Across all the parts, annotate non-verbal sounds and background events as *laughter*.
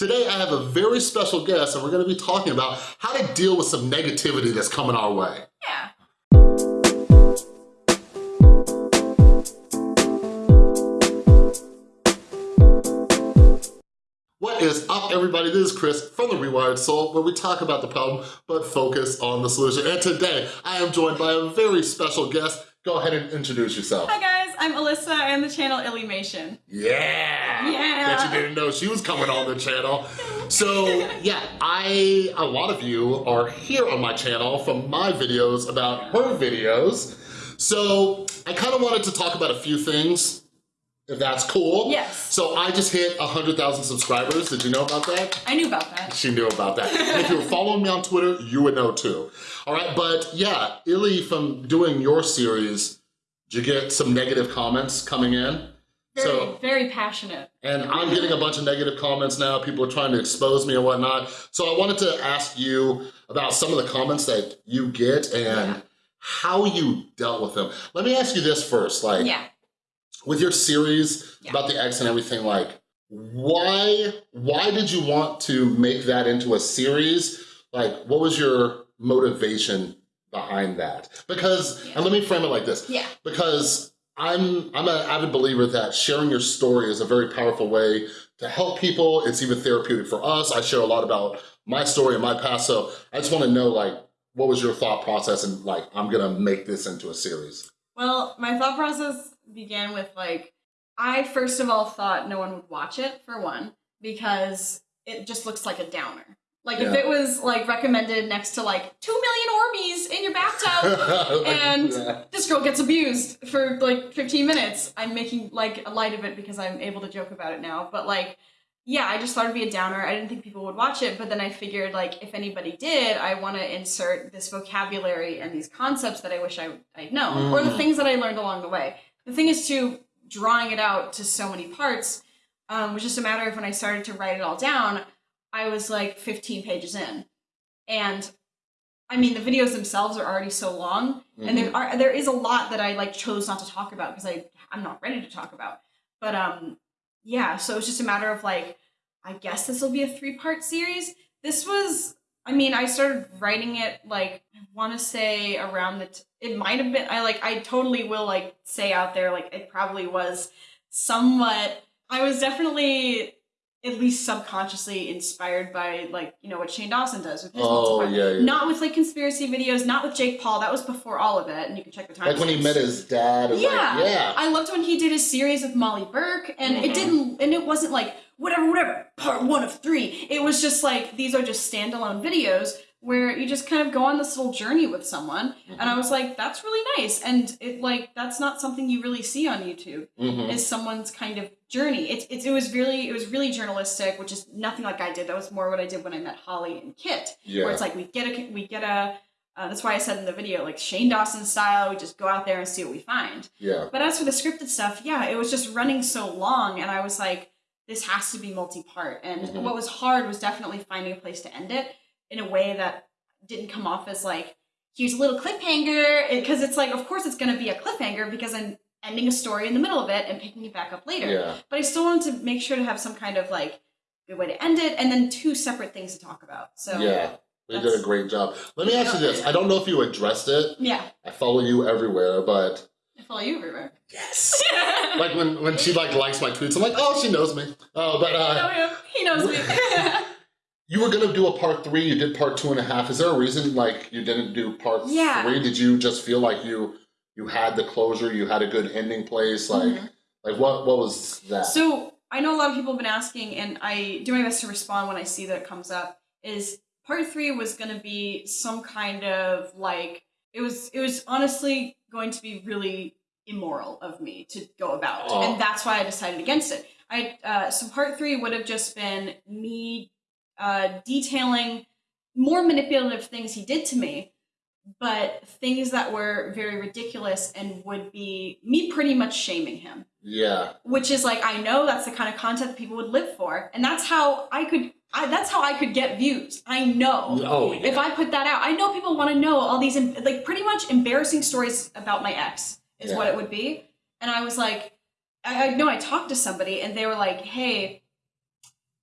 Today I have a very special guest and we're gonna be talking about how to deal with some negativity that's coming our way. Yeah. What is up everybody? This is Chris from The Rewired Soul where we talk about the problem but focus on the solution. And today I am joined by a very special guest. Go ahead and introduce yourself. Hi guys, I'm Alyssa and the channel Illymation. Yeah! Yeah. That you didn't know she was coming on the channel. So yeah, I, a lot of you are here on my channel from my videos about her videos. So I kind of wanted to talk about a few things, if that's cool. Yes. So I just hit 100,000 subscribers. Did you know about that? I knew about that. She knew about that. If you were following me on Twitter, you would know too. All right, but yeah, Illy, from doing your series, did you get some negative comments coming in? Very, So, very passionate. and I'm getting a bunch of negative comments now. People are trying to expose me and whatnot. So I wanted to ask you about some of the comments that you get and Yeah. how you dealt with them. Let me ask you this first, like, Yeah. with your series Yeah. about the ex and everything, like, why why did you want to make that into a series? Like, what was your motivation behind that? Because, and let me frame it like this, Yeah. because I'm I'm an avid believer that sharing your story is a very powerful way to help people. It's even therapeutic for us. I share a lot about my story and my past, so I just want to know, like, what was your thought process and like, I'm gonna make this into a series. Well, my thought process began with like, I first of all thought no one would watch it for one, because it just looks like a downer. Like if it was like recommended next to like two million Orbeez in your bathtub *laughs* and yeah. this girl gets abused for like 15 minutes. I'm making like a light of it because I'm able to joke about it now. But like, yeah, I just thought it'd be a downer. I didn't think people would watch it, but then I figured like if anybody did, I want to insert this vocabulary and these concepts that I wish I, I'd known, or the Mm. things that I learned along the way. The thing is to drawing it out to so many parts um, was just a matter of when I started to write it all down, I was like 15 pages in. And I mean, the videos themselves are already so long, and there are there is a lot that I like chose not to talk about because I I'm not ready to talk about. But um, yeah, so it's just a matter of like, I guess this will be a three part series. This was, I mean, I started writing it like I want to say around the. T- it might have been. I like. I totally will like say out there like it probably was somewhat. I was definitely at least subconsciously inspired by like you know what Shane Dawson does with his Oh, yeah, yeah. Not with like conspiracy videos, not with Jake Paul. That was before all of it, and you can check the time. Like when he met his dad. Yeah. Like, yeah. I loved when he did his series with Molly Burke, and Mhm. it didn't, and it wasn't like whatever, whatever, part one of three. It was just like these are just standalone videos where you just kind of go on this little journey with someone, and I was like, that's really nice, and it like that's not something you really see on YouTube Mhm. is someone's kind of journey. It, it, it was really it was really journalistic, which is nothing like I did. That was more what I did when I met Holly and Kit, Yeah. where it's like we get a we get a. Uh, that's why I said in the video, like Shane Dawson style, we just go out there and see what we find. yeah. But as for the scripted stuff, yeah, it was just running so long, and I was like, this has to be multi-part. And Mhm. what was hard was definitely finding a place to end it in a way that didn't come off as like, here's a little cliffhanger, because it's like, of course, it's going to be a cliffhanger because I'm ending a story in the middle of it and picking it back up later. Yeah. But I still wanted to make sure to have some kind of like good way to end it, and then two separate things to talk about. So Yeah. You did a great job. Let me ask you this. I don't know if you addressed it. yeah, I follow you everywhere, but I follow you everywhere. yes. *laughs* like when when she like likes my tweets, I'm like, oh, she knows me. Oh, but uh, him. He knows me. *laughs* *laughs* you were gonna do a part three. You did part two and a half. Is there a reason like you didn't do part Yeah. three? Did you just feel like you you had the closure? You had a good ending place? Like Mhm. like what what was that? So I know a lot of people have been asking, and I do my best to respond when I see that it comes up. Is part three was going to be some kind of like it was it was honestly going to be really immoral of me to go about, Oh. and that's why I decided against it. I uh, so part three would have just been me uh, detailing more manipulative things he did to me, but things that were very ridiculous and would be me pretty much shaming him yeah. which is like I know that's the kind of content that people would live for, and that's how I could. I, that's how I could get views. I know. Oh yeah. If I put that out, I know people want to know all these em- like pretty much embarrassing stories about my ex is Yeah. what it would be. And I was like, I, I know I talked to somebody and they were like, "Hey,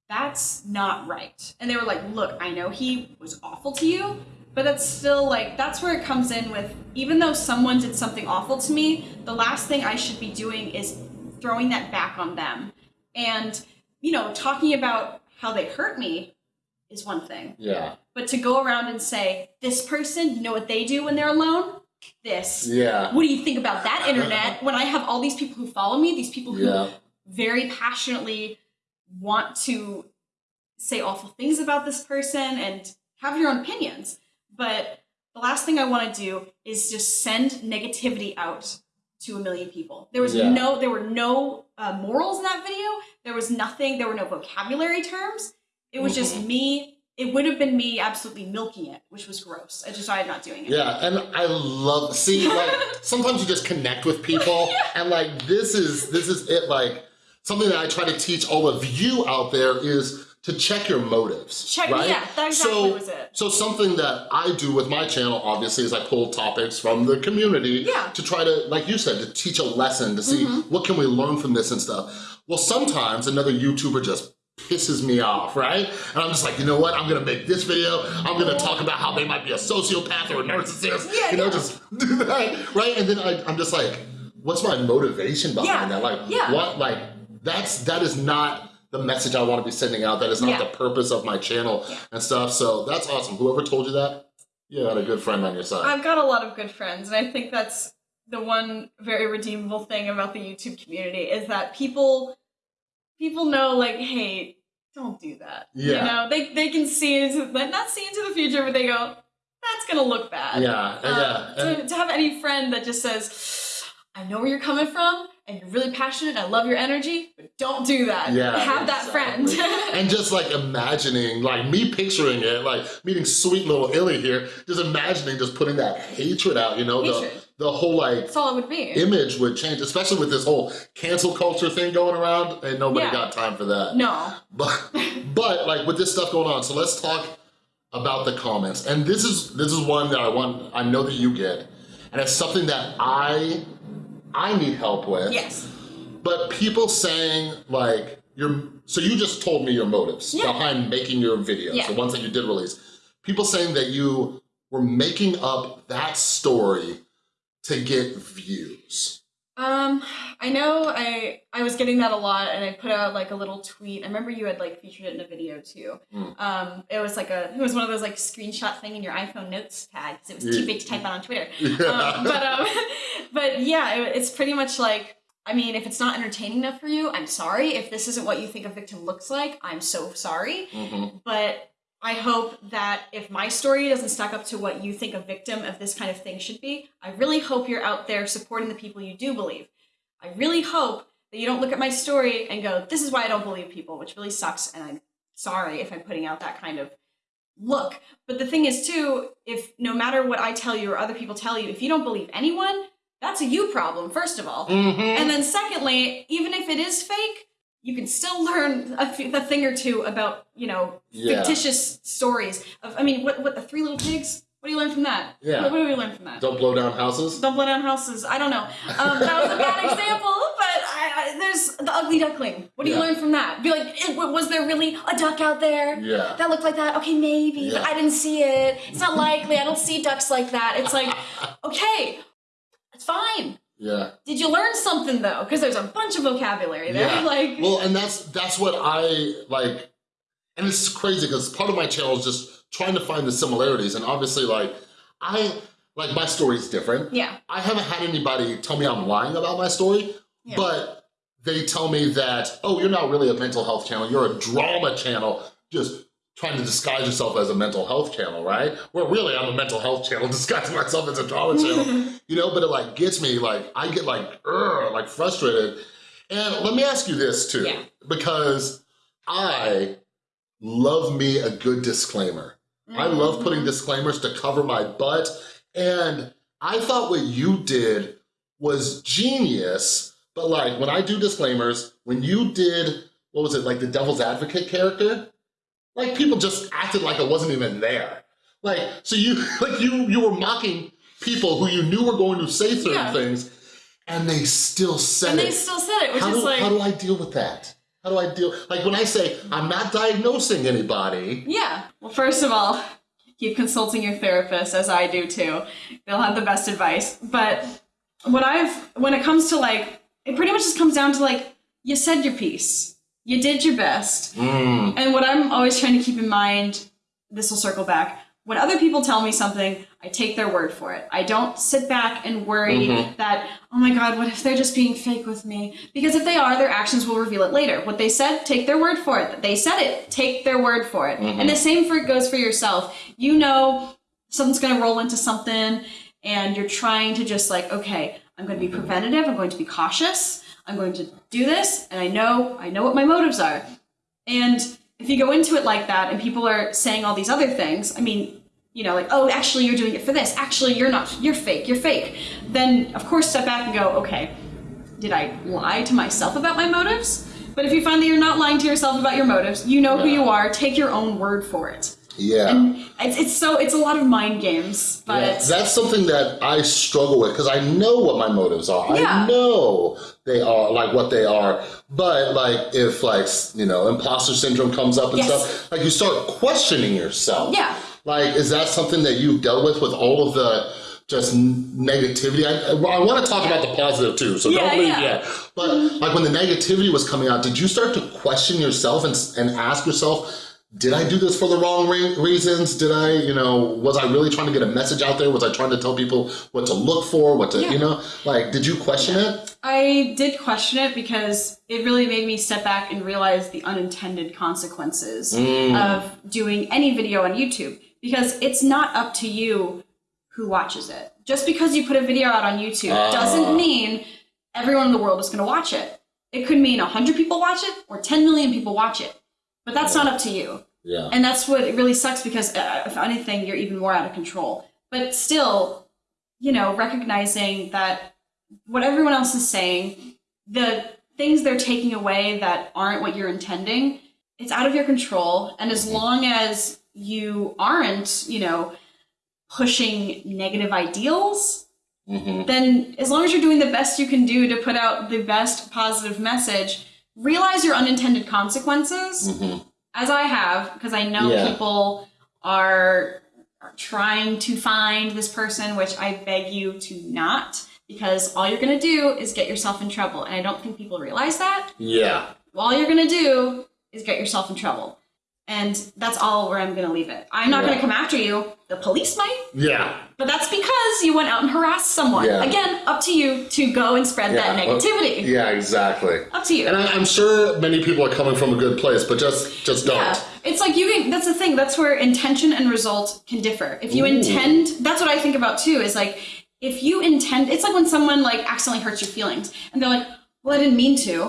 that's not right. And they were like, look, I know he was awful to you, but that's still like, that's where it comes in with, even though someone did something awful to me, the last thing I should be doing is throwing that back on them. And, you know, talking about how they hurt me is one thing. Yeah. But to go around and say, this person, you know what they do when they're alone? This. Yeah. What do you think about that internet when I have all these people who follow me, these people who Yeah. very passionately want to say awful things about this person and have your own opinions. But the last thing I want to do is just send negativity out to a million people. There was Yeah. no, there were no uh, morals in that video. There was nothing. There were no vocabulary terms. It was just Mm-hmm. me. It would have been me absolutely milking it, which was gross. I decided not doing it. Yeah, and I love see like *laughs* sometimes you just connect with people *laughs* and like this is this is it like something that I try to teach all of you out there is to check your motives. Check- right? yeah, that exactly so, was it. So something that I do with my channel obviously is I pull topics from the community Yeah. To try to, like you said, to teach a lesson, to see mm-hmm. what can we learn from this and stuff. Well, sometimes another YouTuber just pisses me off, right? And I'm just like, you know what? I'm gonna make this video. I'm gonna talk about how they might be a sociopath or a narcissist. Yeah, you know, yeah. just *laughs* do that, right? And then I, I'm just like, what's my motivation behind Yeah, that? Like, yeah. what? Like, that's that is not the message I want to be sending out. That is not Yeah. the purpose of my channel Yeah. and stuff. So that's awesome. Whoever told you that, you got a good friend on your side. I've got a lot of good friends, and I think that's the one very redeemable thing about the YouTube community is that people people know like, hey, don't do that. Yeah. You know, they they can see into like, not see into the future, but they go, that's gonna look bad. yeah, Um, yeah. to, to have any friend that just says, I know where you're coming from, and you're really passionate. I love your energy, but don't do that. Yeah, have that friend. and just like imagining, like me picturing it, like meeting sweet little Illy here, just imagining just putting that hatred out, you know, Hatred. the the whole like that's all it would be. image would change, especially with this whole cancel culture thing going around, and nobody Yeah. got time for that. no. But *laughs* but like with this stuff going on, so let's talk about the comments. And this is this is one that I want I know that you get. And it's something that I I need help with. Yes. But people saying like you're so you just told me your motives Yeah. behind making your videos, Yeah. the ones that you did release. People saying that you were making up that story to get views. Um, I know I I was getting that a lot, and I put out like a little tweet. I remember you had like featured it in a video too. Mm. Um, it was like a it was one of those like screenshot thing in your iPhone notes tag because it was too big to type out on Twitter. *laughs* Um, but um, *laughs* but yeah, it, it's pretty much like. I mean, if it's not entertaining enough for you, I'm sorry. If this isn't what you think a victim looks like, I'm so sorry. Mhm. But I hope that if my story doesn't stack up to what you think a victim of this kind of thing should be, I really hope you're out there supporting the people you do believe. I really hope that you don't look at my story and go, this is why I don't believe people, which really sucks. And I'm sorry if I'm putting out that kind of look. But the thing is, too, if no matter what I tell you or other people tell you, if you don't believe anyone, that's a you problem, first of all. Mhm. And then secondly, even if it is fake, you can still learn a thing or two about, you know, Yeah. fictitious stories of, I mean, what, what, the Three Little Pigs? What do you learn from that? Yeah. What, what do we learn from that? Don't blow down houses. Don't blow down houses. I don't know. Um, that was a bad *laughs* example, but I, I, there's the ugly duckling. What do you learn from that? Be like, "Eh, was there really a duck out there? Yeah. That looked like that? Okay, maybe, but Yeah. I didn't see it. It's not likely. I don't see ducks like that. It's like, *laughs* okay, it's fine. Yeah. Did you learn something though? Because there's a bunch of vocabulary there. Yeah. Like, Well, and that's that's what I like, and it's crazy because part of my channel is just trying to find the similarities, and obviously, like I like my story's different. yeah, I haven't had anybody tell me I'm lying about my story, Yeah. but they tell me that oh, you're not really a mental health channel, you're a drama channel, just trying to disguise yourself as a mental health channel, right? Where really I'm a mental health channel *laughs* disguising myself as a drama *laughs* channel. you know, but it like gets me, like, I get like, "Ugh," like frustrated. And let me ask you this too, Yeah. because I love me a good disclaimer. I love putting Mhm. disclaimers to cover my butt. And I thought what you did was genius. But like when I do disclaimers, when you did, what was it, like the devil's advocate character? Like people just acted like it wasn't even there. Like, so you, *laughs* like you, you were mocking people who you knew were going to say certain Yeah. things and they still said and it. And they still said it, which how, is do, like, how do I deal with that? How do I deal? Like when I say, I'm not diagnosing anybody. Yeah. Well, first of all, keep consulting your therapist, as I do too. They'll have the best advice. But what I've, when it comes to like, it pretty much just comes down to like, you said your piece, you did your best. Mm, And what I'm always trying to keep in mind, this will circle back. When other people tell me something, I take their word for it. I don't sit back and worry mm-hmm. that, oh my God, what if they're just being fake with me? Because if they are, their actions will reveal it later. What they said, take their word for it. They said it, take their word for it. Mm-hmm. And the same for goes for yourself. You know something's gonna roll into something and you're trying to just like, okay, I'm gonna be mm-hmm. preventative, I'm going to be cautious, I'm going to do this, and I know, I know what my motives are. And if you go into it like that and people are saying all these other things, I mean, you know, like, oh, actually you're doing it for this, actually you're not, you're fake, you're fake, then of course step back and go, okay, did I lie to myself about my motives? But if you find that you're not lying to yourself about your motives, you know who you are, take your own word for it. Yeah. And it's, it's so, it's a lot of mind games, but Yeah, that's something that I struggle with because I know what my motives are. Yeah. I know they are like what they are. But like if like you know imposter syndrome comes up and Yes. stuff, like you start questioning yourself. Yeah. Like is that something that you've dealt with with all of the just negativity? I, I want to talk about the positive too, so Yeah, don't leave yeah. yet. But like when the negativity was coming out, did you start to question yourself and and ask yourself? Did I do this for the wrong re- reasons? Did I, you know, was I really trying to get a message out there? Was I trying to tell people what to look for, what to, Yeah. you know, like, did you question it? I did question it because it really made me step back and realize the unintended consequences of doing any video on YouTube. Because it's not up to you who watches it. Just because you put a video out on YouTube Ah. doesn't mean everyone in the world is going to watch it. It could mean 100 people watch it or 10 million people watch it. But that's not up to you. Yeah. And that's what it really sucks because, uh, if anything, you're even more out of control. But still, you know, recognizing that what everyone else is saying, the things they're taking away that aren't what you're intending, it's out of your control. And as long as you aren't, you know, pushing negative ideals, hmm then as long as you're doing the best you can do to put out the best positive message, realize your unintended consequences, hmm as I have, because I know Yeah. people are, are trying to find this person, which I beg you to not, because all you're going to do is get yourself in trouble. And I don't think people realize that. Yeah. All you're going to do is get yourself in trouble. And that's all where I'm going to leave it. I'm not Yeah. going to come after you. The police might, Yeah. But that's because you went out and harassed someone. Yeah. Again, up to you to go and spread that Yeah. negativity. Yeah, exactly. Up to you. And I, I'm sure many people are coming from a good place, but just, just don't. Yeah, it's like you can. That's the thing. That's where intention and result can differ. If you Ooh. intend, that's what I think about too. Is like if you intend. It's like when someone like accidentally hurts your feelings, and they're like, "Well, I didn't mean to,"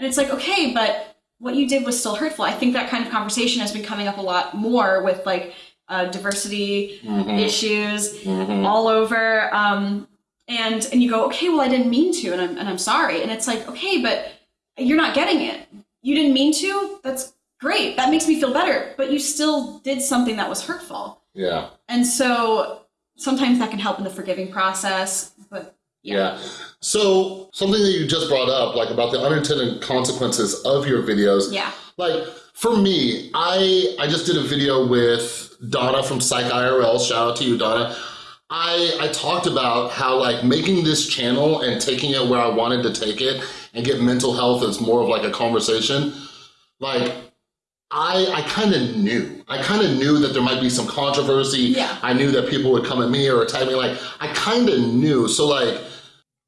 and it's like, okay, but what you did was still hurtful. I think that kind of conversation has been coming up a lot more with like uh, diversity issues all over. Um, and and you go, okay, well, I didn't mean to, and I'm and I'm sorry. And it's like, okay, but you're not getting it. You didn't mean to. That's great. That makes me feel better. But you still did something that was hurtful. Yeah. And so sometimes that can help in the forgiving process. But Yeah. So something that you just brought up, like about the unintended consequences of your videos. yeah, Like for me, I I just did a video with Donna from Psych IRL. Shout out to you, Donna. I I talked about how like making this channel and taking it where I wanted to take it and get mental health as more of like a conversation. Like I I kind of knew. I kind of knew that there might be some controversy. Yeah. I knew that people would come at me or attack me. Like I kind of knew. So like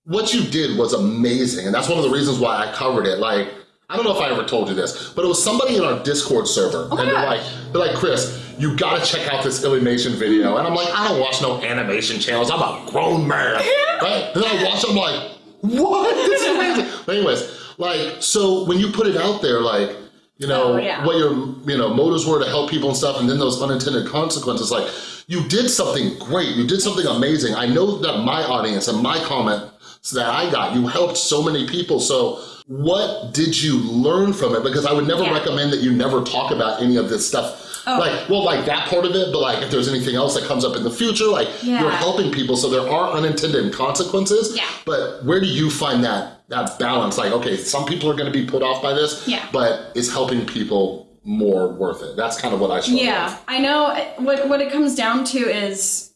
what you did was amazing. And that's one of the reasons why I covered it. Like, I don't know if I ever told you this, but it was somebody in our Discord server. Oh and they're like, they're like, Chris, you gotta check out this Illymation video. And I'm like, I don't watch no animation channels. I'm a grown man. Right? And then I watch it, I'm like, what? *laughs* This is amazing. But anyways, like, so when you put it out there, like, you know, Oh, yeah. what your you know motives were to help people and stuff, and then those unintended consequences. Like, you did something great. You did something amazing. I know that my audience and my comments that I got, you helped so many people. So what did you learn from it? Because I would never Yeah. recommend that you never talk about any of this stuff. Oh. Like, well, like that part of it, but like if there's anything else that comes up in the future, like Yeah. you're helping people, so there are unintended consequences. Yeah. But where do you find that that balance? Like, okay, some people are going to be put off by this, Yeah. but is helping people more worth it? That's kind of what I struggle Yeah, with. I know. What what it comes down to is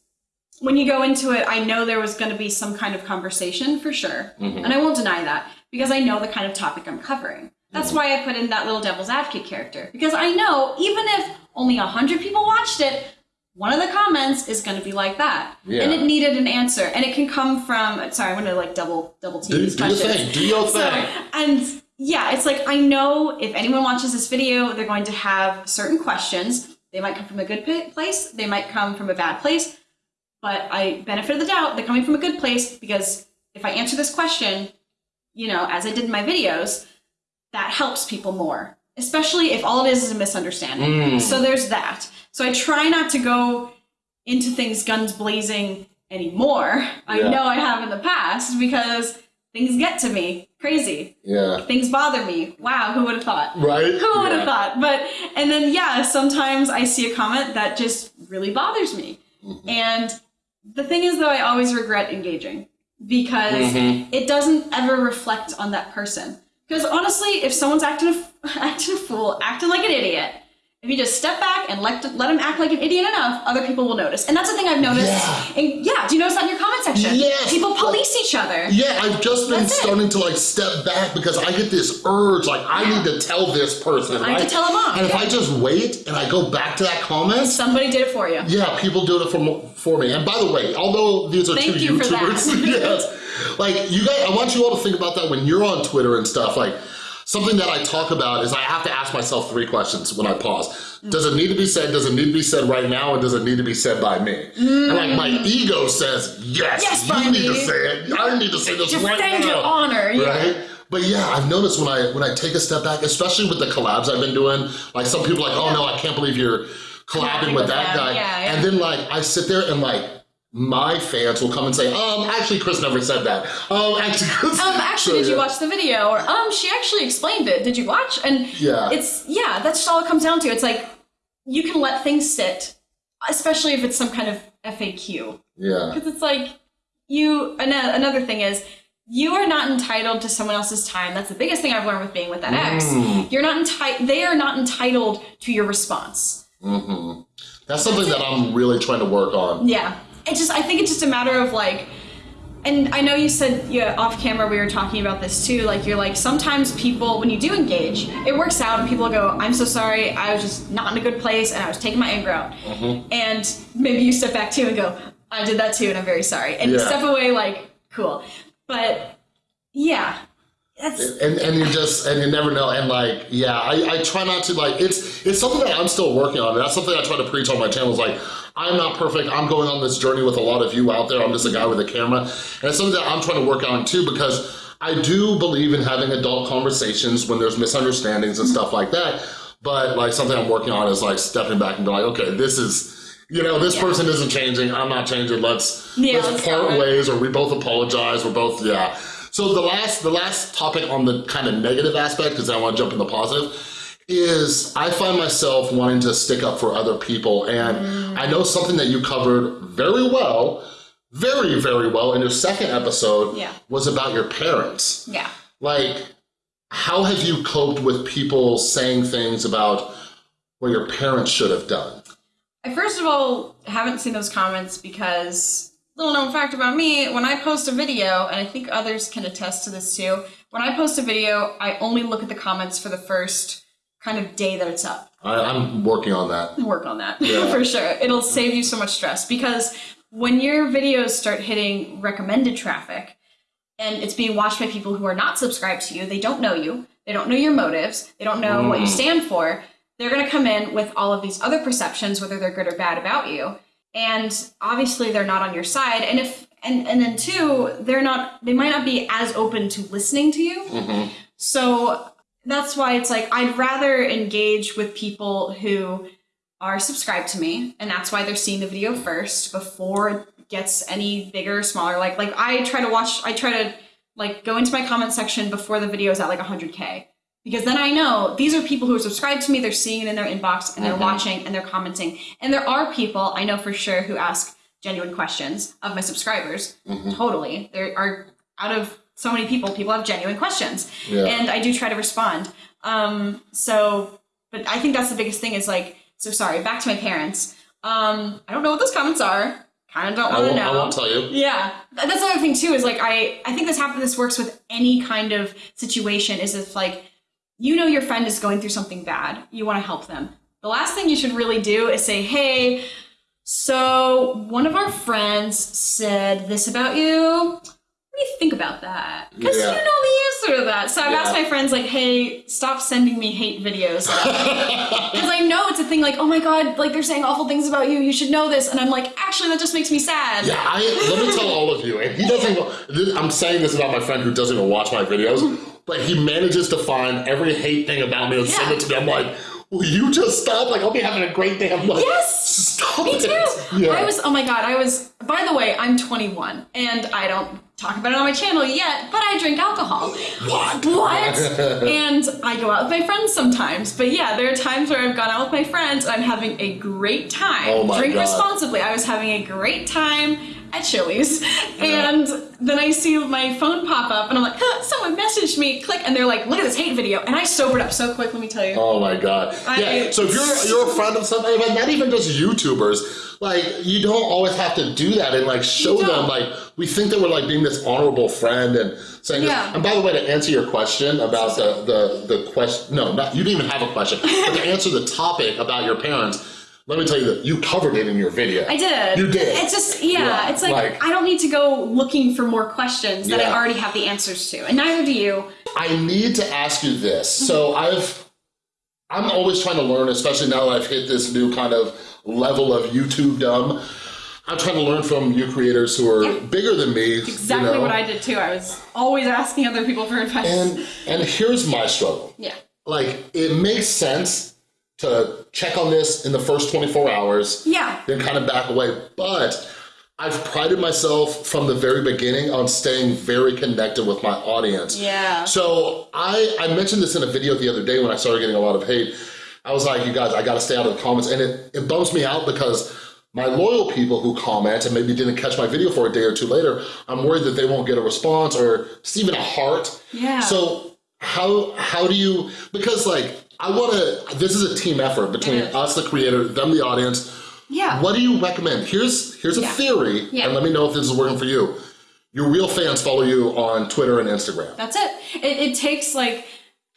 when you go into it, I know there was going to be some kind of conversation for sure, Mm-hmm. and I won't deny that because I know the kind of topic I'm covering. That's Mm-hmm. why I put in that little devil's advocate character because I know even if only a hundred people watched it, one of the comments is going to be like that, Yeah. and it needed an answer, and it can come from. Sorry, I'm going to like double double team Do, these do your thing. Do your So, thing. and yeah, it's like I know if anyone watches this video, they're going to have certain questions. They might come from a good place, they might come from a bad place, but I benefit of the doubt they're coming from a good place because if I answer this question, you know, as I did in my videos, that helps people more, especially if all it is is a misunderstanding. Mm. So there's that. So I try not to go into things guns blazing anymore. I know I have in the past because things get to me crazy. Yeah. Things bother me. Wow, who would have thought? Right? Who would have Yeah. thought? But and then yeah, sometimes I see a comment that just really bothers me. Mm-hmm. And the thing is though I always regret engaging because Mhm. it doesn't ever reflect on that person. Because honestly, if someone's acting a, *laughs* acting a fool, acting like an idiot, if you just step back and let let them act like an idiot enough, other people will notice. And that's the thing I've noticed. Yeah. And yeah, do you notice that in your comment section? Yes, People police each other. Yeah, I've just been That's it. starting to like step back because I get this urge, like I need to tell this person, I need to tell them off, And if. I just wait and I go back to that comment, Somebody did it for you. yeah, people do it for for me. And by the way, although these are Thank two you for that. YouTubers, *laughs* yes, like you guys, I want you all to think about that when you're on Twitter and stuff. Like something that I talk about is I have to ask myself three questions when I pause. Does it need to be said? Does it need to be said right now? And does it need to be said by me? And like my mm. ego says, yes, Yes, you need to say it. I need to say this right Defend now your honor. Yeah. right? But yeah, I've noticed when I when I take a step back, especially with the collabs I've been doing, like some people are like, oh no, I can't believe you're collabing Collabing with with that them, guy. yeah, yeah. And then like I sit there and like my fans will come and say, um, actually Chris never said that. Um, *laughs* actually Chris Um, actually, So, did you yeah. watch the video? Or um, she actually explained it. Did you watch? And Yeah. it's yeah, that's just all it comes down to. It's like you can let things sit, especially if it's some kind of FAQ, Yeah. because it's like you. an- Another thing is. You are not entitled to someone else's time. That's the biggest thing I've learned with being with that ex. Mm. You're not entitled. They are not entitled to your response. Mm -hmm. That's something that I'm really trying to work on. Yeah. It just I think it's just a matter of like and I know you said yeah, off camera we were talking about this too. Like you're like sometimes people when you do engage, it works out and people go, I'm so sorry, I was just not in a good place and I was taking my anger out. Mm-hmm. And maybe you step back too and go, I did that too and I'm very sorry. And you step away like, cool. But yeah. That's and and you just and you never know and like yeah I, I try not to like it's it's something that I'm still working on and that's something I try to preach on my channel is like I'm not perfect. I'm going on this journey with a lot of you out there. I'm just a guy with a camera. And it's something that I'm trying to work on too because I do believe in having adult conversations when there's misunderstandings and stuff like that. But like something I'm working on is like stepping back and be like okay this is you know this person isn't changing. I'm not changing. Let's Yeah, let's part ways or we both apologize. We're both yeah. So the last the last topic on the kind of negative aspect, because I want to jump in the positive, is I find myself wanting to stick up for other people. And I know something that you covered very well, very, very well in your second episode Yeah. was about your parents. yeah. Like, how have you coped with people saying things about what your parents should have done? I first of all haven't seen those comments because little known fact about me, when I post a video, and I think others can attest to this too, when I post a video, I only look at the comments for the first kind of day that it's up. I, I'm working on that. Work on that *laughs* Yeah. for sure. It'll save you so much stress because when your videos start hitting recommended traffic and it's being watched by people who are not subscribed to you, they don't know you, they don't know your motives, they don't know what you stand for, they're going to come in with all of these other perceptions, whether they're good or bad about you. And obviously they're not on your side. And if and and then two, they're not they might not be as open to listening to you. Mhm. So that's why it's like I'd rather engage with people who are subscribed to me, and that's why they're seeing the video first before it gets any bigger or smaller. Like like I try to watch, I try to like go into my comment section before the video is at like 100k because then I know these are people who are subscribed to me. They're seeing it in their inbox and they're watching and they're commenting. And there are people I know for sure who ask genuine questions of my subscribers. Mm-hmm. Totally, there are out of so many people, people have genuine questions, Yeah. and I do try to respond. Um, so, but I think that's the biggest thing is like, so sorry. Back to my parents. Um, I don't know what those comments are. Kind of don't want to know. I won't tell you. Yeah, that's another thing too. Is like I I think this happens. This works with any kind of situation. Is if like you know your friend is going through something bad, you want to help them. The last thing you should really do is say, "Hey, so one of our friends said this about you. You think about that? Because Yeah. you know the answer to that." So I've asked my friends like, "Hey, stop sending me hate videos." *laughs* Because I know it's a thing like, oh my god, like they're saying awful things about you, you should know this. And I'm like, actually, that just makes me sad. Yeah, I, let me tell all of you, and he doesn't. this- I'm saying this about my friend who doesn't even watch my videos, but he manages to find every hate thing about me and send it to me. I'm like, will you just stop? Like, I'll be having a great day. I'm like, Yes! stop Me it. too. Yeah. I was, oh my god, I was, by the way, I'm 21 and I don't talk about it on my channel yet, but I drink alcohol. What? What? *laughs* and I go out with my friends sometimes. But yeah, there are times where I've gone out with my friends and I'm having a great time. Oh my Drink God. responsibly. I was having a great time at Chili's. And then I see my phone pop up and I'm like, huh, someone messaged me, click, and they're like, look at this hate video. And I sobered up so quick, let me tell you. Oh my god. I- yeah. So if you're you're a friend of somebody, but not even just YouTubers, like you don't always have to do that and like show them like we think that we're like being this honorable friend and saying Yeah. this. And by the way, to answer your question about the the the question, no, not you didn't even have a question, but to answer the topic about your parents. Let me tell you that you covered it in your video. I did. You did. It's just yeah, Yeah, it's like, like- I don't need to go looking for more questions that I already have the answers to, and neither do you. I need to ask you this. So mm-hmm. I've I'm always trying to learn, especially now that I've hit this new kind of level of YouTube dumb. I'm trying to learn from you creators who are Yeah. bigger than me. Exactly you know? what I did too. I was always asking other people for advice. And and here's my struggle. yeah. Like it makes sense to check on this in the first 24 hours, Yeah. then kind of back away. But I've prided myself from the very beginning on staying very connected with my audience. Yeah. So I, I mentioned this in a video the other day when I started getting a lot of hate. I was like, you guys, I gotta stay out of the comments. And it, it bums me out because my loyal people who comment and maybe didn't catch my video for a day or two later, I'm worried that they won't get a response or just even a heart. Yeah. So how how do you because like I wanna this is a team effort between us, the creator, them, the audience. Yeah. What do you recommend? Here's here's a Yeah. theory, Yeah. and let me know if this is working for you. Your real fans follow you on Twitter and Instagram. That's it. it. It takes like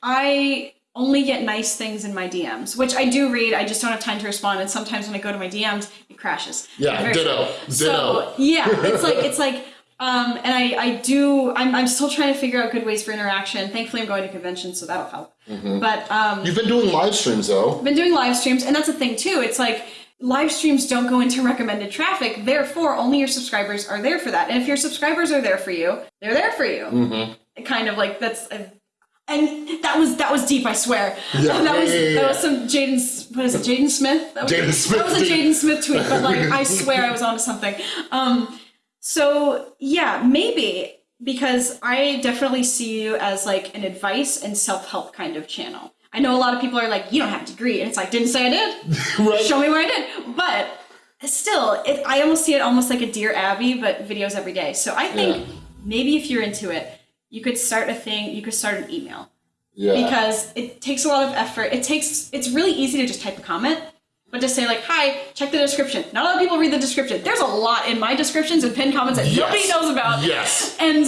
I only get nice things in my DMs, which I do read. I just don't have time to respond, and sometimes when I go to my DMs, it crashes. Yeah, ditto, ditto. So yeah, it's like *laughs* it's like. Um, and I, I do, I'm, I'm still trying to figure out good ways for interaction. Thankfully, I'm going to conventions, so that'll help. Mm-hmm. But um, You've been doing live streams though. I've been doing live streams, and that's the thing too. It's like live streams don't go into recommended traffic, therefore, only your subscribers are there for that. And if your subscribers are there for you, they're there for you. Mm-hmm. Kind of like that's. A, and that was that was deep, I swear. Yeah, *laughs* that was yeah, that was some Jaden. What is it, Jaden Smith? That was, Jaden Smith That was a. Jaden Smith tweet, but like I *laughs* swear I was onto something. Um, so yeah, maybe because I definitely see you as like an advice and self help kind of channel. I know a lot of people are like, you don't have a degree, and it's like, didn't say I did. *laughs* right? Show me where I did. But still, it, I almost see it almost like a Dear Abby, but videos every day. So I think Yeah. maybe if you're into it, you could start a thing. You could start an email yeah. because it takes a lot of effort. It takes. It's really easy to just type a comment. But just say like, "Hi, check the description." Not a lot of people read the description. There's a lot in my descriptions and pinned comments that Yes. nobody knows about. Yes. And,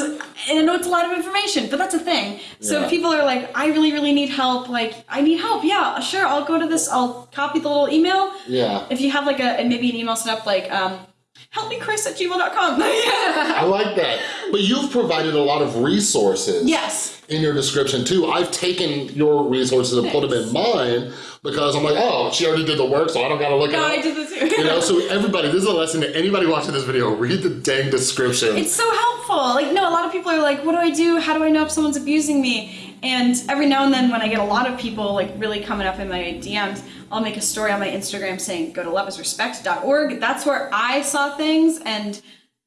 and I know it's a lot of information, but that's a thing. So Yeah. people are like, I really, really need help, like, I need help, yeah, sure, I'll go to this, I'll copy the little email. Yeah. If you have like a, and maybe an email set up like, um, helpmechris at gmail.com. yeah. *laughs* I like that. But you've provided a lot of resources Yes. in your description too. I've taken your resources and put them in mine because I'm like, oh, she already did the work, so I don't gotta look No, at I did this too. You know, *laughs* so everybody, this is a lesson to anybody watching this video. Read the dang description. It's so helpful. Like, no, a lot of people are like, what do I do? How do I know if someone's abusing me? And every now and then, when I get a lot of people like really coming up in my DMs, I'll make a story on my Instagram saying, go to loveisrespect.org. That's where I saw things. And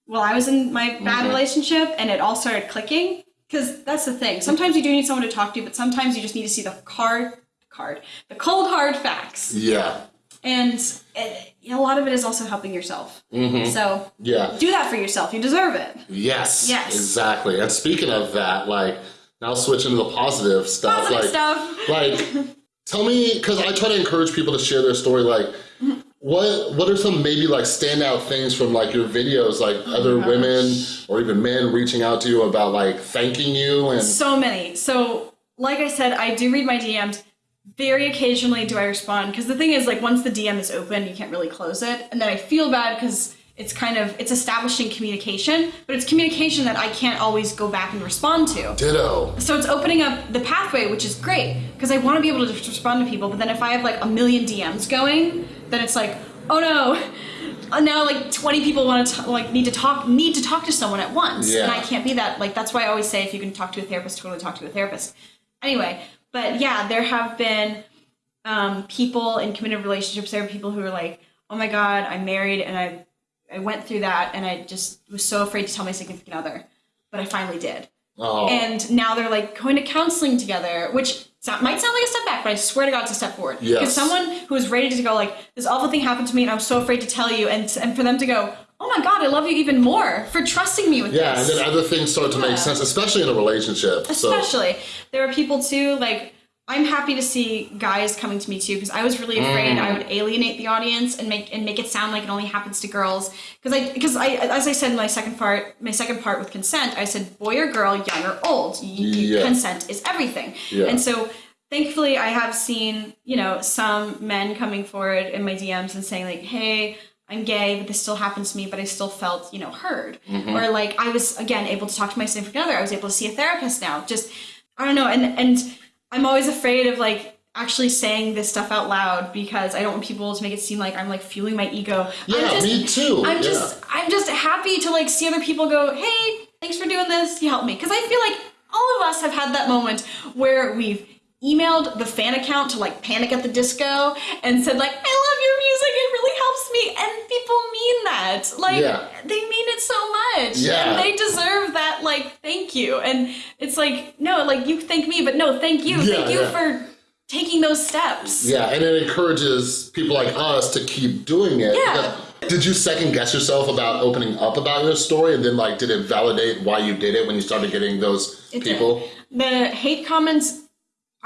well, I was in my bad relationship and it all started clicking. because that's the thing. Sometimes you do need someone to talk to, you, but sometimes you just need to see the card, card, the cold hard facts, Yeah. and it, a lot of it is also helping yourself. Mm-hmm. So Yeah. do that for yourself. You deserve it. Yes. Yes. Exactly. And speaking of that, like now switch into the positive stuff, Positive like stuff. like tell me because I try to encourage people to share their story. Like, what what are some maybe like standout things from like your videos, like Oh other women or even men reaching out to you about like thanking you and So many. So, like I said, I do read my DMs. Very occasionally do I respond because the thing is, like, once the DM is open, you can't really close it, and then I feel bad because it's kind of it's establishing communication, but it's communication that I can't always go back and respond to. ditto. So it's opening up the pathway, which is great because I want to be able to just respond to people. But then if I have like a million DMs going, then it's like, oh no, uh, now like 20 people want to like need to talk need to talk to someone at once, Yeah. and I can't be that. Like that's why I always say if you can talk to a therapist, totally talk to a therapist. Anyway, but yeah, there have been um, people in committed relationships. There are people who are like, oh my god, I'm married and I I went through that and I just was so afraid to tell my significant other, but I finally did Oh, and now they're like going to counseling together, which so- might sound like a step back, but I swear to God, it's a step forward. Yes. Because someone who is ready to go, like, this awful thing happened to me, and I'm so afraid to tell you, and and for them to go, oh my God, I love you even more for trusting me with yeah, and then other things start to Yeah. make sense, especially in a relationship. So Especially, there are people too, like. I'm happy to see guys coming to me too because I was really afraid Mm. I would alienate the audience and make and make it sound like it only happens to girls because I because I as I said in my second part my second part with consent I said boy or girl young or old y- y- Yeah. consent is everything Yeah. and so thankfully I have seen you know some men coming forward in my DMs and saying like hey I'm gay but this still happens to me but I still felt you know heard Mm-hmm. or like I was again able to talk to my significant other I was able to see a therapist now just I don't know and and I'm always afraid of like actually saying this stuff out loud because I don't want people to make it seem like I'm like fueling my ego. Yeah, I'm just, me too. I'm Yeah. just I'm just happy to like see other people go, "Hey, thanks for doing this. You helped me." Cuz I feel like all of us have had that moment where we've emailed the fan account to like Panic at the Disco and said like, "I And people mean that. Like Yeah. they mean it so much. Yeah. And they deserve that like thank you. And it's like, no, like you thank me, but no, thank you. Yeah, thank you for taking those steps. Yeah, and it encourages people like us to keep doing it. Yeah. Did you second guess yourself about opening up about your story, and then like, did it validate why you did it when you started getting those It did. people? The hate comments,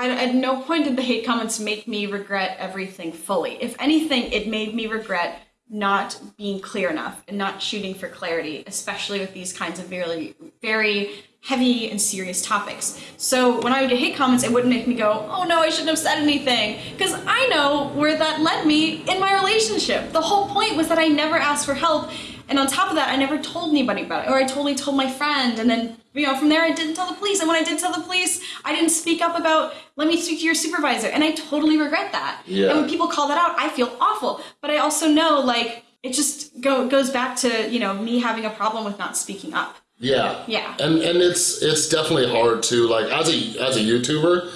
I, at no point did the hate comments make me regret everything fully. If anything, it made me regret not being clear enough and not shooting for clarity, especially with these kinds of very, very heavy and serious topics. So when I would get hate comments, it wouldn't make me go, oh no, I shouldn't have said anything. Because I know where that led me in my relationship. The whole point was that I never asked for help. And on top of that, I never told anybody about it, or I totally told my friend, and then you know from there I didn't tell the police. And when I did tell the police, I didn't speak up about let me speak to your supervisor, and I totally regret that. Yeah. And when people call that out, I feel awful. But I also know like it just go goes back to you know me having a problem with not speaking up. Yeah. Yeah. And and it's it's definitely hard to like as a as a YouTuber,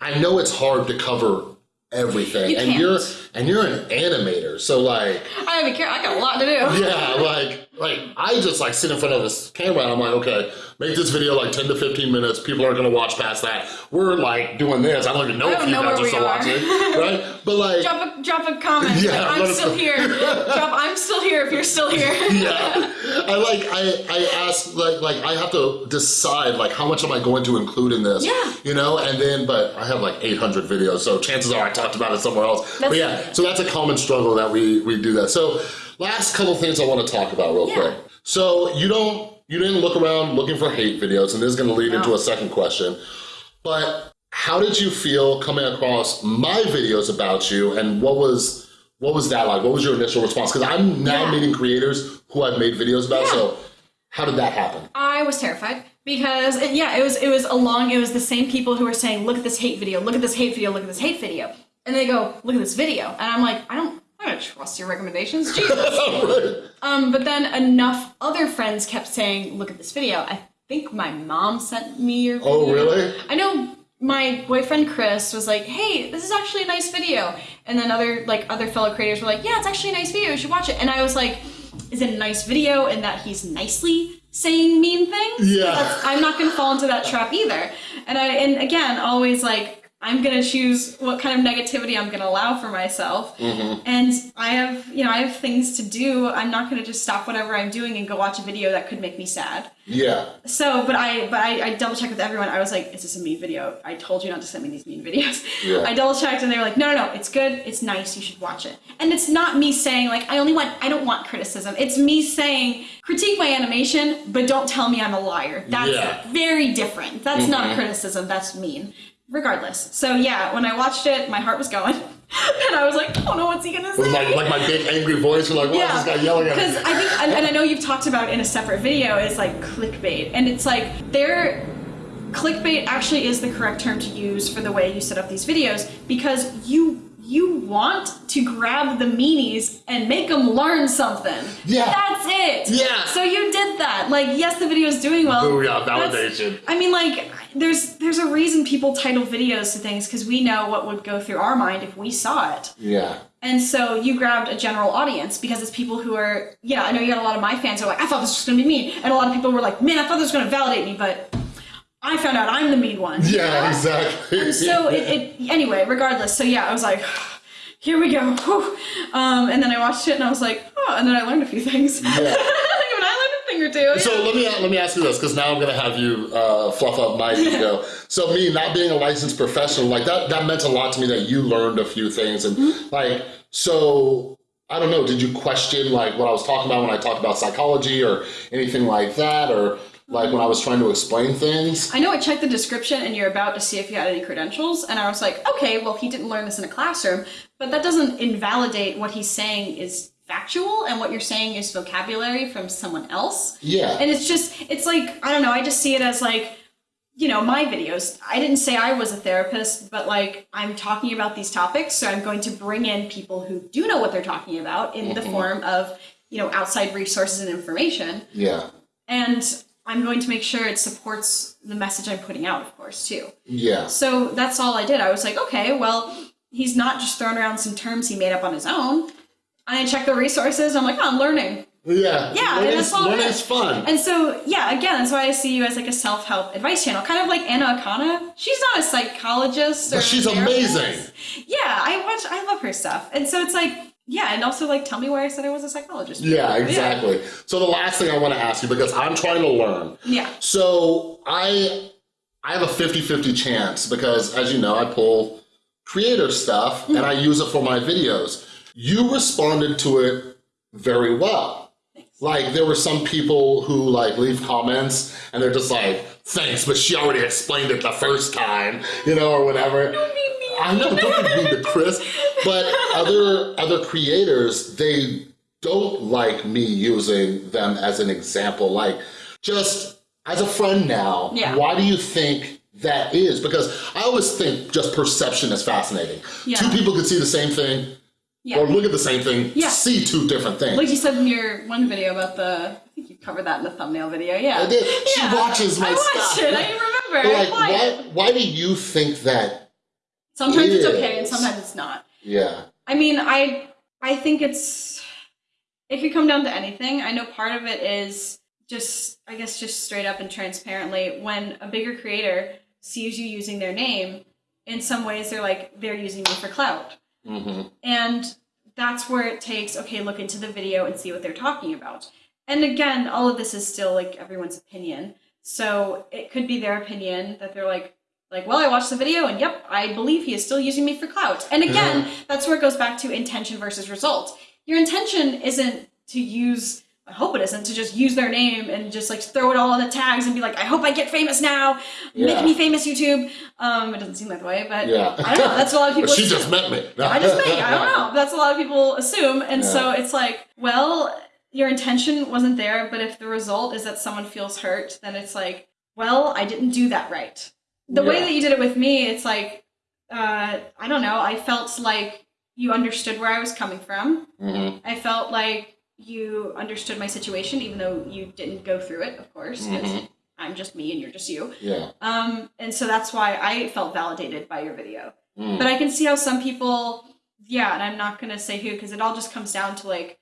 I know it's hard to cover everything. You and you're and you're an animator, so like I gotta be careful. I got a lot to do. yeah, like like I just like sit in front of this camera and I'm like, okay, make this video like 10 to 15 minutes. People aren't gonna watch past that. We're like doing this. I don't even know if don't you know guys are still are. watching. *laughs* Right? But like Drop a drop a comment. Yeah, like, I'm still here. *laughs* drop I'm still here if you're still here. *laughs* yeah. I like I I ask like like I have to decide like how much am I going to include in this? Yeah. You know, and then but I have like 800 videos, so chances are I talked about it somewhere else. but yeah, so that's a common struggle that we we do that. So last couple things I want to talk about real Yeah. quick. So you don't you didn't look around looking for hate videos, and this is going to lead into a second question. But how did you feel coming across my videos about you, and what was what was that like? What was your initial response? Because I'm now Yeah. meeting creators who I've made videos about. Yeah. So how did that happen? I was terrified because it- yeah, it was it was along it was the same people who were saying, "Look at this hate video, look at this hate video, look at this hate video," and they go, "Look at this video," and I'm like, I don't. I don't trust your recommendations, *laughs* Jesus. right. um, but then enough other friends kept saying, "Look at this video." I think my mom sent me your. Video. Oh, really? I know my boyfriend Chris was like, "Hey, this is actually a nice video," and then other like other fellow creators were like, "Yeah, it's actually a nice video. You should watch it." And I was like, is it a nice video and that he's nicely saying mean things. Yeah. I'm not going to fall into that trap either. And I and again, always like I'm going to choose what kind of negativity I'm going to allow for myself. Mm-hmm. And I have, you know, I have things to do. I'm not going to just stop whatever I'm doing and go watch a video that could make me sad. Yeah. So, but I, but I, I double checked with everyone. I was like, "Is this a mean video?" I told you not to send me these mean videos. Yeah. I double checked, and they were like, "No, no, no, it's good. It's nice. You should watch it." And it's not me saying like I only want, I don't want criticism. It's me saying critique my animation, but don't tell me I'm a liar. That's Yeah. very different. That's not criticism. That's mean. Regardless. So yeah, when I watched it, my heart was going, *laughs* and I was like, "Oh no, what's he gonna say?" With like, like my big angry voice, you're like, why is this guy yelling at Because? I think, and, and I know you've talked about in a separate video, is like clickbait, and it's like there. Clickbait actually is the correct term to use for the way you set up these videos because you you want to grab the meanies and make them learn something. Yeah. that's it. Yeah. So you did that. Like, yes, the video is doing well. Booyah, That's- validation. I mean, like, there's there's a reason people title videos to things because we know what would go through our mind if we saw it. Yeah. And so you grabbed a general audience because it's people who are, yeah, I know you got a lot of my fans who are like, I thought this was going to be mean. And a lot of people were like, man, I thought this was going to validate me, but I found out I'm the mean one. Yeah, exactly. And so *laughs* it, it, anyway, regardless. So yeah, I was like, here we go. Um, and then I watched it and I was like, oh, and then I learned a few things. Yeah. *laughs* Even I learned a thing or two. So let me let me ask you this, because now I'm gonna have you uh, fluff up my *laughs* ego. So me not being a licensed professional, like that that meant a lot to me that you learned a few things, and Mm-hmm. like so. I don't know. Did you question like what I was talking about when I talked about psychology or anything like that, or like when I was trying to explain things? I know I checked the description and you're about to see if you had any credentials, and I was like, okay, well, he didn't learn this in a classroom, but that doesn't invalidate what he's saying is factual and what you're saying is vocabulary from someone else. Yeah. And it's just, it's like, I don't know, I just see it as like, you know, my videos. I didn't say I was a therapist, but like, I'm talking about these topics, so I'm going to bring in people who do know what they're talking about in the mm-hmm. form of, you know, outside resources and information yeah. and I'm going to make sure it supports the message I'm putting out, of course, too. Yeah. So that's all I did. I was like, okay, well, he's not just throwing around some terms he made up on his own. And I checked the resources. I'm like, oh, I'm learning. Yeah. Yeah, and that's all is. fun. And so, yeah, again, that's why I see you as like a self-help advice channel, kind of like Anna Akana. She's not a psychologist, or But she's amazing. Yeah, I watch. I love her stuff, and so it's like, yeah, and also like, tell me where I said I was a psychologist. Yeah, exactly. So the last thing I want to ask you because I'm trying to learn. Yeah. So I I have a 50-50 chance because as you know, I pull creator stuff mm-hmm. and I use it for my videos. You responded to it very well. Like there were some people who like leave comments and they're just like, thanks, but she already explained it the first time, you know, or whatever. I know, don't be mean to Chris. *laughs* But other other creators, they don't like me using them as an example. Like, just as a friend now, Yeah. why do you think that is? Because I always think just perception is fascinating. Yeah. Two people could see the same thing Yeah. or look at the same thing, Yeah. see two different things. Like you said in your one video about the, I think you covered that in the thumbnail video. Yeah, I did. She Yeah. watches my I watched stuff. it. I remember. Like, why, why do you think that? Sometimes it's okay, and sometimes it's not. Yeah. I mean, I I think it's if you come down to anything. I know part of it is just I guess just straight up and transparently when a bigger creator sees you using their name, in some ways they're like they're using me for clout. hmm And that's where it takes, okay, look into the video and see what they're talking about. And again, all of this is still like everyone's opinion. So it could be their opinion that they're like, like, well, I watched the video and yep, I believe he is still using me for clout. And again, that's where it goes back to intention versus result. Your intention isn't to use, I hope it isn't, to just use their name and just like throw it all in the tags and be like, I hope I get famous now. Yeah. Make me famous, YouTube. Um, it doesn't seem that way, but Yeah. I don't know. That's a lot of *laughs* people she assume. *laughs* just met me. I just think I don't know. That's a lot of people assume, and so it's like, well, your intention wasn't there, but if the result is that someone feels hurt, then it's like, well, I didn't do that right. The way that you did it with me, it's like, uh, I don't know. I felt like you understood where I was coming from. hmm I felt like you understood my situation, even though you didn't go through it, of course, Mhm. I'm just me and you're just you. Yeah. Um, and so that's why I felt validated by your video. Mm. But I can see how some people, yeah, and I'm not gonna say who because it all just comes down to like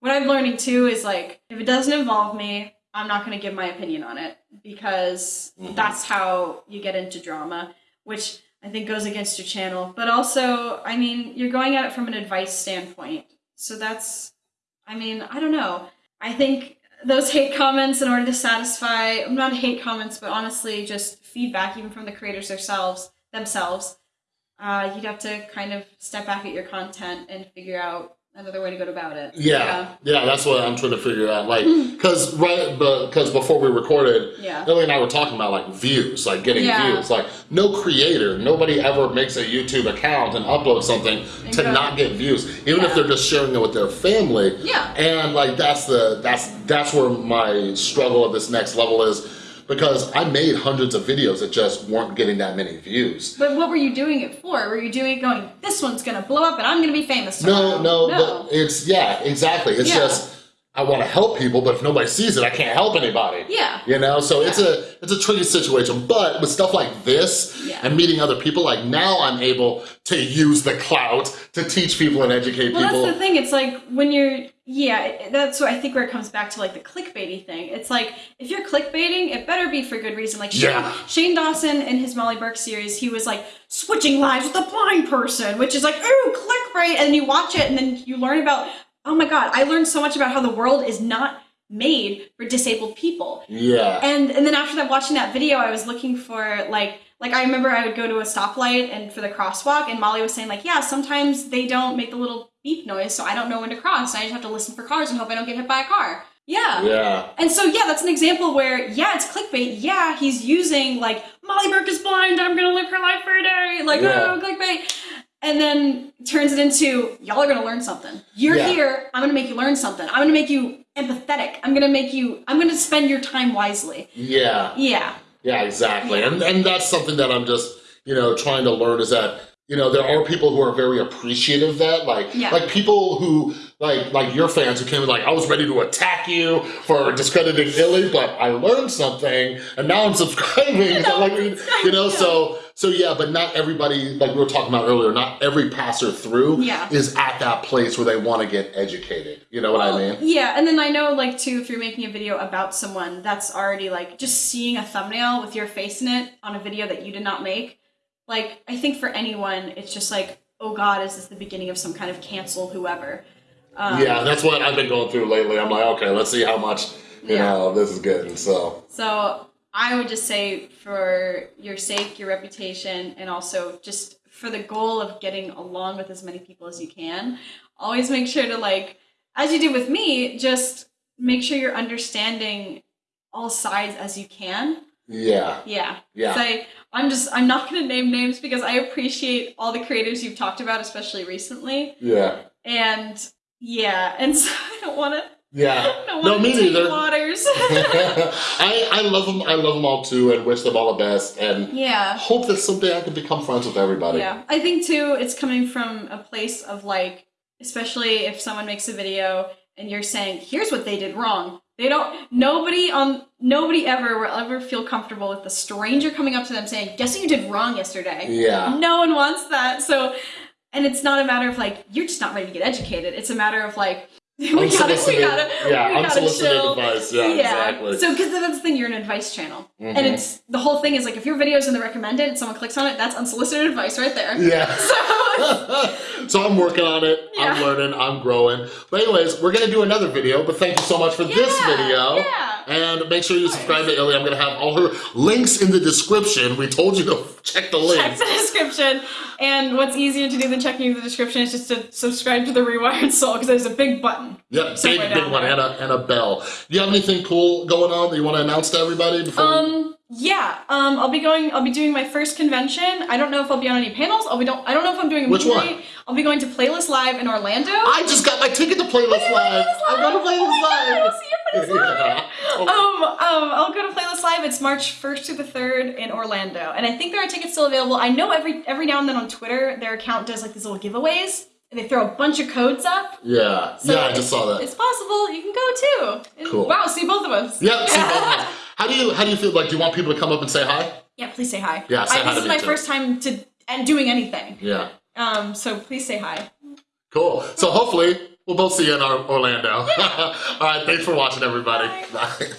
what I'm learning too is like if it doesn't involve me, I'm not going to give my opinion on it because Mhm. that's how you get into drama, which I think goes against your channel. But also, I mean, you're going at it from an advice standpoint. So that's, I mean, I don't know. I think those hate comments, in order to satisfy, not hate comments, but honestly, just feedback, even from the creators themselves, themselves, uh, you'd have to kind of step back at your content and figure out another way to go about it. Yeah, yeah, that's what I'm trying to figure out. Like, because right, because before we recorded, Yeah. Ellie and I were talking about like views, like getting Yeah. views. Like, no creator, nobody ever makes a YouTube account and uploads something And to not get views, even if they're just sharing it with their family. Yeah. And like that's the that's that's where my struggle at this next level is because I made hundreds of videos that just weren't getting that many views. But what were you doing it for? Were you doing it going, this one's gonna blow up and I'm gonna be famous No, no, but it's yeah, exactly. It's Yeah. just I want to help people, but if nobody sees it, I can't help anybody. Yeah. You know, so it's a it's a tricky situation. But with stuff like this Yeah. and meeting other people, like now I'm able to use the clout to teach people and educate Well, people. that's the thing. It's like when you're, yeah, that's what I think where it comes back to like the clickbaity thing. It's like if you're clickbaiting, it better be for good reason. Like Shane, Yeah. Shane Dawson in his Molly Burke series, he was like switching lives with a blind person, which is like, ooh, clickbait. And you watch it and then you learn about, oh my God, I learned so much about how the world is not made for disabled people. yeah. And and then after that, watching that video, I was looking for like like I remember I would go to a stoplight and for the crosswalk, and Molly was saying like, yeah, sometimes they don't make the little beep noise, so I don't know when to cross. I just have to listen for cars and hope I don't get hit by a car. Yeah. yeah. And so yeah, that's an example where yeah, it's clickbait. Yeah, he's using like Molly Burke is blind. I'm gonna live her life for a day. Like Yeah. oh, clickbait. And then turns it into y'all are gonna learn something. You're Yeah. here. I'm gonna make you learn something. I'm gonna make you empathetic. I'm gonna make you. I'm gonna spend your time wisely. Yeah. Yeah. Yeah, exactly. And and that's something that I'm just, you know, trying to learn is that, you know, there are people who are very appreciative of that. Like Yeah. like people who like like your fans who came in like, I was ready to attack you for discrediting Illy, but I learned something and now I'm *laughs* subscribing. *laughs* Now like you know, so so yeah, but not everybody, like we were talking about earlier, not every passer through Yeah. is at that place where they want to get educated. You know what I mean? Yeah, and then I know like too, if you're making a video about someone, that's already like just seeing a thumbnail with your face in it on a video that you did not make. Like I think for anyone, it's just like, oh God, is this the beginning of some kind of cancel whoever? Um, yeah, that's what I've been going through lately. I'm like, okay, let's see how much, you Yeah. know, this is getting. So So I would just say for your sake, your reputation, and also just for the goal of getting along with as many people as you can, always make sure to like, as you did with me, just make sure you're understanding all sides as you can. yeah. Yeah. Yeah. 'Cause I, I'm just, I'm not going to name names because I appreciate all the creators you've talked about, especially recently. Yeah. And yeah, and *laughs* so I don't want to, Yeah. I don't No, want me to take neither. waters. *laughs* I, I love them. I love them all too, and wish them all the best. And yeah. hope that someday I can become friends with everybody. Yeah, I think too, it's coming from a place of like, especially if someone makes a video and you're saying, "Here's what they did wrong." They don't. Nobody on. Nobody ever will ever feel comfortable with a stranger coming up to them saying, "Guess what you did wrong yesterday." Yeah. No one wants that. So, and it's not a matter of like you're just not ready to get educated. It's a matter of like. *laughs* We gotta, we gotta, yeah, we gotta unsolicited chill. advice. Yeah, exactly. So, because that's the thing, you're an advice channel, and Mhm. it's the whole thing is like if your video's in the recommended and someone clicks on it, that's unsolicited advice right there. Yeah. *laughs* So, *laughs* so I'm working on it. I'm learning. I'm growing. But anyways, we're gonna do another video. But thank you so much for this video. yeah. And make sure you subscribe to Illy. I'm gonna have all her links in the description. We told you to check the check links. the description. And what's easier to do than checking the description is just to subscribe to the Rewired Soul because there's a big button. Yeah, big, big one, and a, and a bell. Do you have anything cool going on that you want to announce to everybody before? Um, yeah. Um, I'll be going. I'll be doing my first convention. I don't know if I'll be on any panels. I'll be. Don't. I don't know if I'm doing a Which movie. one? I'll be going to Playlist Live in Orlando. I just got my ticket to Playlist Live. I'm going to Playlist Oh my God, Live. I'll see you at Playlist Live. Yeah. Um, um, I'll go to Playlist Live. It's March 1st to the 3rd in Orlando. And I think there are tickets still available. I know every every now and then on Twitter, their account does like these little giveaways. And they throw a bunch of codes up. Yeah, So yeah, I just saw that. It's possible. You can go too. And Cool. Wow, see both of us. Yep. see both of them. *laughs* How do you how do you feel? Like, do you want people to come up and say hi? Yeah, please say hi. Yeah, say I, hi this is my too. first time to and doing anything. Yeah. Um, so please say hi. Cool. So hopefully We'll both see you in Orlando. *laughs* All right, thanks for watching, everybody. Bye. Bye.